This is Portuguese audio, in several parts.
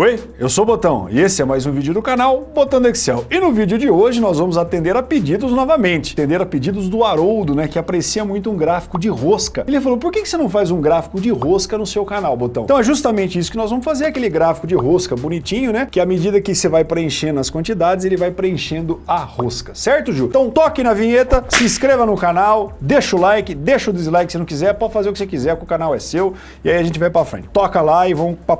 Oi, eu sou o Botão e esse é mais um vídeo do canal Botão do Excel. E no vídeo de hoje nós vamos atender a pedidos novamente. Atender a pedidos do Haroldo, né, que aprecia muito um gráfico de rosca. Ele falou, por que você não faz um gráfico de rosca no seu canal, Botão? Então é justamente isso que nós vamos fazer, aquele gráfico de rosca bonitinho, né, que à medida que você vai preenchendo as quantidades, ele vai preenchendo a rosca, certo, Ju? Então toque na vinheta, se inscreva no canal, deixa o like, deixa o dislike se não quiser, pode fazer o que você quiser, que o canal é seu, e aí a gente vai pra frente. Toca lá e vamos pra...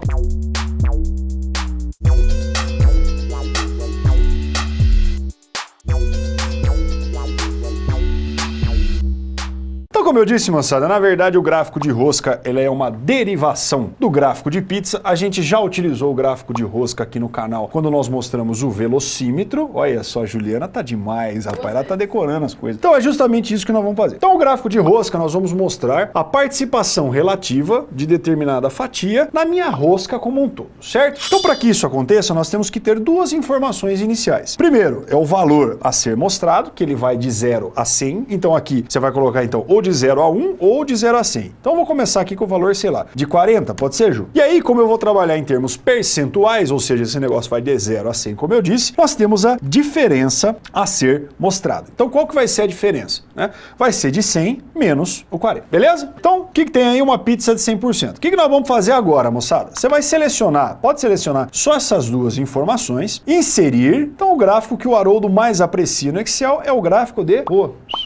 como eu disse, moçada, na verdade o gráfico de rosca ele é uma derivação do gráfico de pizza. A gente já utilizou o gráfico de rosca aqui no canal quando nós mostramos o velocímetro. Olha só, a Juliana tá demais, rapaz, ela tá decorando as coisas. Então é justamente isso que nós vamos fazer. Então o gráfico de rosca nós vamos mostrar a participação relativa de determinada fatia na minha rosca como um todo, certo? Então para que isso aconteça, nós temos que ter duas informações iniciais. Primeiro, é o valor a ser mostrado, que ele vai de 0 a 100. Então aqui você vai colocar então ou de 0 a 1 ou de 0 a 100. Então vou começar aqui com o valor, sei lá, de 40, pode ser, Ju? E aí, como eu vou trabalhar em termos percentuais, ou seja, esse negócio vai de 0 a 100, como eu disse, nós temos a diferença a ser mostrada. Então qual que vai ser a diferença? Né? Vai ser de 100 menos o 40, beleza? Então, o que, que tem aí uma pizza de 100%? O que, que nós vamos fazer agora, moçada? Você vai selecionar, pode selecionar só essas duas informações, inserir, então o gráfico que o Haroldo mais aprecia no Excel é o gráfico de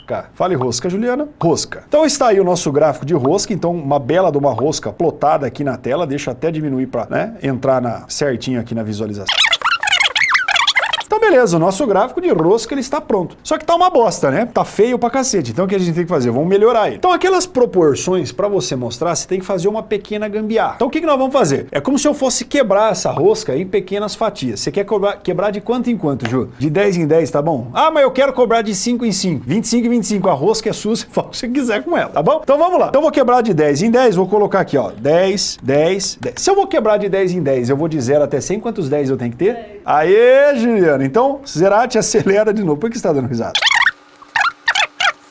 rosca. Fale rosca, Juliana. Rosca. Então está aí o nosso gráfico de rosca, então uma bela de uma rosca plotada aqui na tela, deixa até diminuir para né, entrar na, certinho aqui na visualização. Então beleza, o nosso gráfico de rosca ele está pronto. Só que tá uma bosta, né? Tá feio pra cacete. Então o que a gente tem que fazer? Vamos melhorar ele. Então aquelas proporções, para você mostrar, você tem que fazer uma pequena gambiarra. Então o que, que nós vamos fazer? É como se eu fosse quebrar essa rosca em pequenas fatias. Você quer cobrar, quebrar de quanto em quanto, Ju? De 10 em 10, tá bom? Ah, mas eu quero cobrar de 5 em 5. 25 em 25. A rosca é sua, você faz o que você quiser com ela, tá bom? Então vamos lá. Então eu vou quebrar de 10 em 10, vou colocar aqui, ó. 10, 10, 10. Se eu vou quebrar de 10 em 10, eu vou de 0 até 100, quantos 10 eu tenho que ter? 10. Aê, Juliana. Então, Zerati acelera de novo. Por que você está dando risada?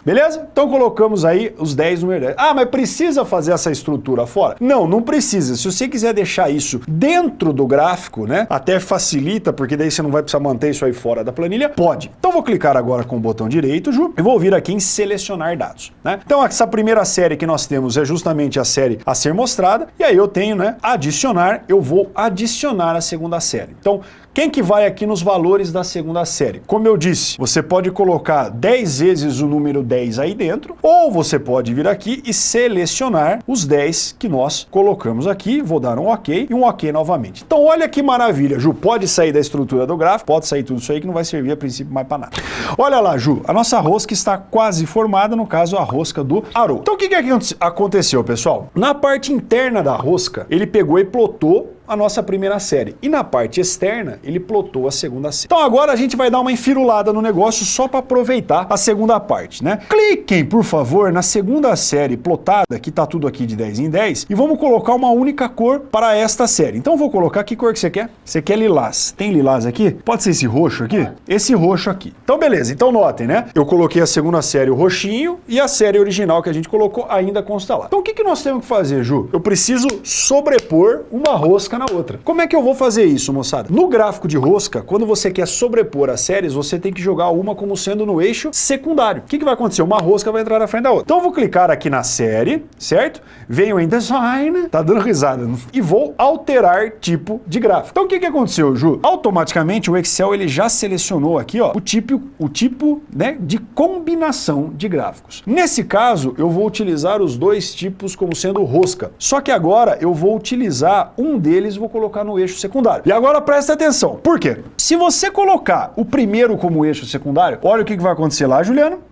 Beleza? Então colocamos aí os 10 número 10. Ah, mas precisa fazer essa estrutura fora? Não, não precisa. Se você quiser deixar isso dentro do gráfico, né? Até facilita, porque daí você não vai precisar manter isso aí fora da planilha, pode. Então vou clicar agora com o botão direito, Ju, e vou vir aqui em selecionar dados, né? Então essa primeira série que nós temos é justamente a série a ser mostrada, e aí eu tenho, né, adicionar, eu vou adicionar a segunda série. Então, quem que vai aqui nos valores da segunda série? Como eu disse, você pode colocar 10 vezes o número 10 aí dentro, ou você pode vir aqui e selecionar os 10 que nós colocamos aqui, vou dar um OK e um OK novamente. Então olha que maravilha, Ju, pode sair da estrutura do gráfico, pode sair tudo isso aí que não vai servir a princípio mais para nada. Olha lá, Ju, a nossa rosca está quase formada, no caso a rosca do Arou. Então o que, que aconteceu, pessoal? Na parte interna da rosca, ele pegou e plotou a nossa primeira série. E na parte externa, ele plotou a segunda série. Então agora a gente vai dar uma enfirulada no negócio só para aproveitar a segunda parte, né? Cliquem, por favor, na segunda série plotada, que tá tudo aqui de 10 em 10, e vamos colocar uma única cor para esta série. Então vou colocar, que cor que você quer? Você quer lilás. Tem lilás aqui? Pode ser esse roxo aqui? Esse roxo aqui. Então beleza, então notem, né? Eu coloquei a segunda série o roxinho e a série original que a gente colocou ainda consta lá. Então o que, que nós temos que fazer, Ju? Eu preciso sobrepor uma rosca na outra. Como é que eu vou fazer isso, moçada? No gráfico de rosca, quando você quer sobrepor as séries, você tem que jogar uma como sendo no eixo secundário. O que, que vai acontecer? Uma rosca vai entrar na frente da outra. Então eu vou clicar aqui na série, certo? Venho em Design, tá dando risada, e vou alterar tipo de gráfico. Então o que, que aconteceu, Ju? Automaticamente o Excel ele já selecionou aqui ó, o tipo, o tipo né, de combinação de gráficos. Nesse caso, eu vou utilizar os dois tipos como sendo rosca. Só que agora eu vou utilizar um deles vou colocar no eixo secundário. E agora presta atenção. Por quê? Se você colocar o primeiro como eixo secundário, olha o que vai acontecer lá, Juliano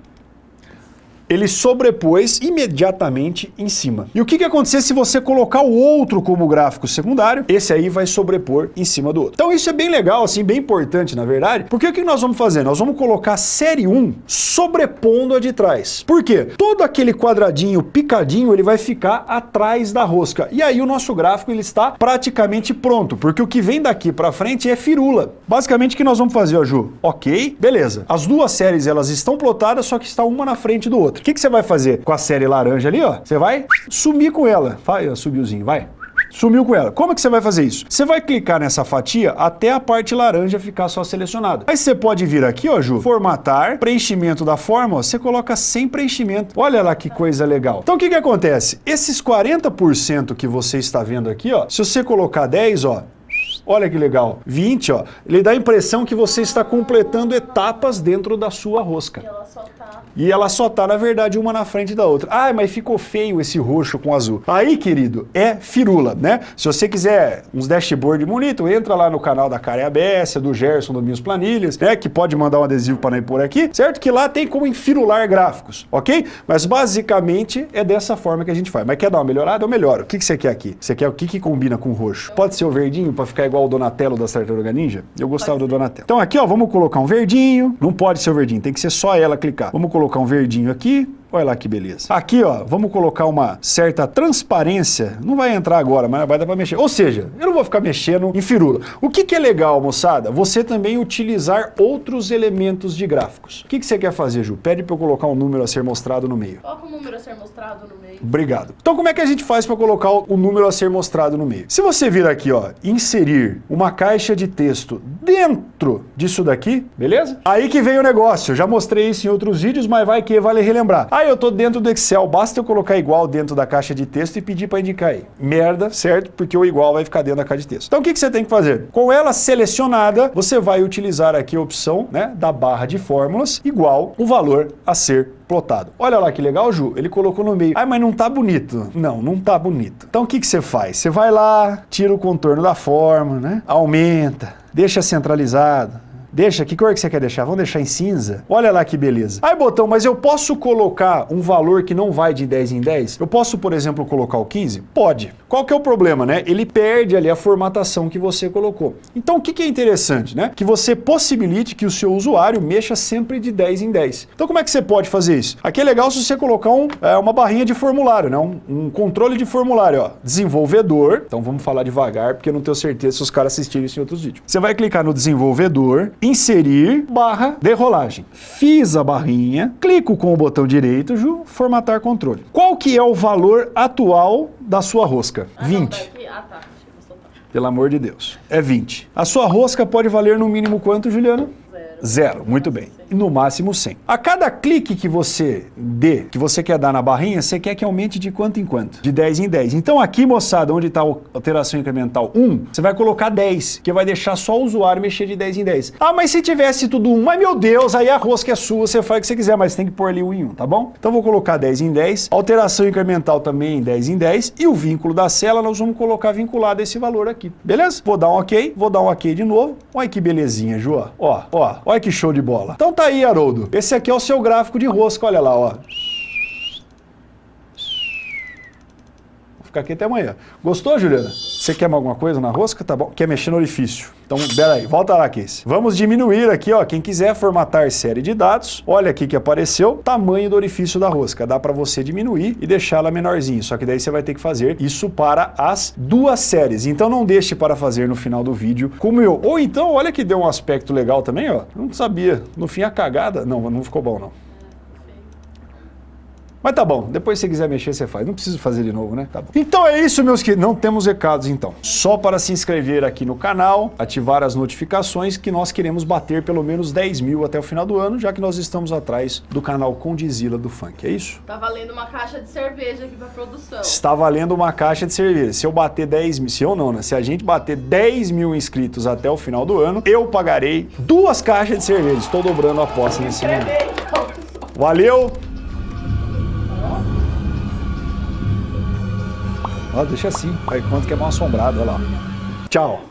ele sobrepôs imediatamente em cima. E o que, que acontecer se você colocar o outro como gráfico secundário? Esse aí vai sobrepor em cima do outro. Então isso é bem legal, assim, bem importante, na verdade, porque o que nós vamos fazer? Nós vamos colocar a série 1 sobrepondo a de trás. Por quê? Todo aquele quadradinho picadinho, ele vai ficar atrás da rosca. E aí o nosso gráfico, ele está praticamente pronto, porque o que vem daqui para frente é firula. Basicamente o que nós vamos fazer, ó, Ju? Ok, beleza. As duas séries, elas estão plotadas, só que está uma na frente do outro. O que, que você vai fazer com a série laranja ali, ó? Você vai sumir com ela. Vai, subiuzinho, vai. Sumiu com ela. Como é que você vai fazer isso? Você vai clicar nessa fatia até a parte laranja ficar só selecionada. Aí você pode vir aqui, ó, Ju, formatar, preenchimento da forma, ó, você coloca sem preenchimento. Olha lá que coisa legal. Então o que que acontece? Esses 40% que você está vendo aqui, ó, se você colocar 10, ó, Olha que legal. 20, ó. Ele dá a impressão que você está completando etapas dentro da sua rosca. E ela só tá. E ela só tá, na verdade, uma na frente da outra. Ah, mas ficou feio esse roxo com azul. Aí, querido, é firula, né? Se você quiser uns dashboard bonito, entra lá no canal da Karen Abessa, do Gerson, do Minhas Planilhas, né? Que pode mandar um adesivo para nós por aqui, certo? Que lá tem como enfirular gráficos, ok? Mas basicamente é dessa forma que a gente faz. Mas quer dar uma melhorada? Eu melhoro. O que, que você quer aqui? Você quer o que, que combina com o roxo? Pode ser o verdinho para ficar igual o Donatello da Tartaruga Ninja? Eu gostava do Donatello. Então aqui, ó, vamos colocar um verdinho. Não pode ser o verdinho, tem que ser só ela clicar. Vamos colocar um verdinho aqui. Olha lá que beleza. Aqui, ó, vamos colocar uma certa transparência. Não vai entrar agora, mas vai dar para mexer. Ou seja, eu não vou ficar mexendo em firula. O que, que é legal, moçada? Você também utilizar outros elementos de gráficos. O que, que você quer fazer, Ju? Pede para eu colocar um número a ser mostrado no meio. Coloca o número a ser mostrado no meio. Obrigado. Então como é que a gente faz para colocar o número a ser mostrado no meio? Se você vir aqui, ó, inserir uma caixa de texto dentro disso daqui, beleza? Aí que vem o negócio. Eu já mostrei isso em outros vídeos, mas vai que vale relembrar. Ah, eu tô dentro do Excel, basta eu colocar igual dentro da caixa de texto e pedir para indicar aí. Merda, certo? Porque o igual vai ficar dentro da caixa de texto. Então o que, que você tem que fazer? Com ela selecionada, você vai utilizar aqui a opção né, da barra de fórmulas igual o valor a ser plotado. Olha lá que legal, Ju, ele colocou no meio. Ah, mas não tá bonito. Não, não tá bonito. Então o que, que você faz? Você vai lá, tira o contorno da forma, né? Aumenta, deixa centralizado, Deixa, que cor que você quer deixar? Vamos deixar em cinza? Olha lá que beleza. Aí, botão, mas eu posso colocar um valor que não vai de 10 em 10? Eu posso, por exemplo, colocar o 15? Pode. Qual que é o problema, né? Ele perde ali a formatação que você colocou. Então, o que, que é interessante, né? Que você possibilite que o seu usuário mexa sempre de 10 em 10. Então, como é que você pode fazer isso? Aqui é legal se você colocar um, é, uma barrinha de formulário, né? Um, um controle de formulário, ó. Desenvolvedor. Então, vamos falar devagar, porque eu não tenho certeza se os caras assistirem isso em outros vídeos. Você vai clicar no desenvolvedor, inserir barra de rolagem. Fiz a barrinha, clico com o botão direito, formatar controle. Qual que é o valor atual da sua rosca? Ah, não, 20. daqui- Ah, tá. Eu soltar. Pelo amor de Deus. É 20. A sua rosca pode valer no mínimo quanto, Juliana? Zero. Zero, muito bem. No máximo 100. A cada clique que você dê, que você quer dar na barrinha, você quer que aumente de quanto em quanto? De 10 em 10. Então aqui, moçada, onde está a alteração incremental 1, você vai colocar 10, que vai deixar só o usuário mexer de 10 em 10. Ah, mas se tivesse tudo 1, mas meu Deus, aí a rosca é sua, você faz o que você quiser, mas tem que pôr ali 1 em 1, tá bom? Então vou colocar 10 em 10, alteração incremental também 10 em 10, e o vínculo da cela nós vamos colocar vinculado a esse valor aqui, beleza? Vou dar um ok, vou dar um ok de novo. Olha que belezinha, Ju, ó, ó, olha que show de bola. Então tá aí, Haroldo. Esse aqui é o seu gráfico de rosca, olha lá, ó. Ficar aqui até amanhã. Gostou, Juliana? Você quer alguma coisa na rosca? Tá bom. Quer mexer no orifício? Então, pera aí, volta lá, Casey. Vamos diminuir aqui, ó. Quem quiser formatar série de dados, olha aqui que apareceu, tamanho do orifício da rosca. Dá para você diminuir e deixar ela menorzinho. Só que daí você vai ter que fazer isso para as duas séries. Então não deixe para fazer no final do vídeo como eu. Ou então, olha que deu um aspecto legal também, ó. Eu não sabia. No fim, a cagada... Não, não ficou bom, não. Mas tá bom, depois se você quiser mexer, você faz. Não preciso fazer de novo, né? Tá bom. Então é isso, meus queridos. Não temos recados, então. Só para se inscrever aqui no canal, ativar as notificações, que nós queremos bater pelo menos 10 mil até o final do ano, já que nós estamos atrás do canal Condizila do Funk. É isso? Tá valendo uma caixa de cerveja aqui pra produção. Está valendo uma caixa de cerveja. Se eu bater 10 mil, se eu não, né? Se a gente bater 10 mil inscritos até o final do ano, eu pagarei duas caixas de cerveja. Estou dobrando a aposta nesse momento. Valeu! Ó, deixa assim. Aí quanto que é mal assombrado, olha lá. Tchau.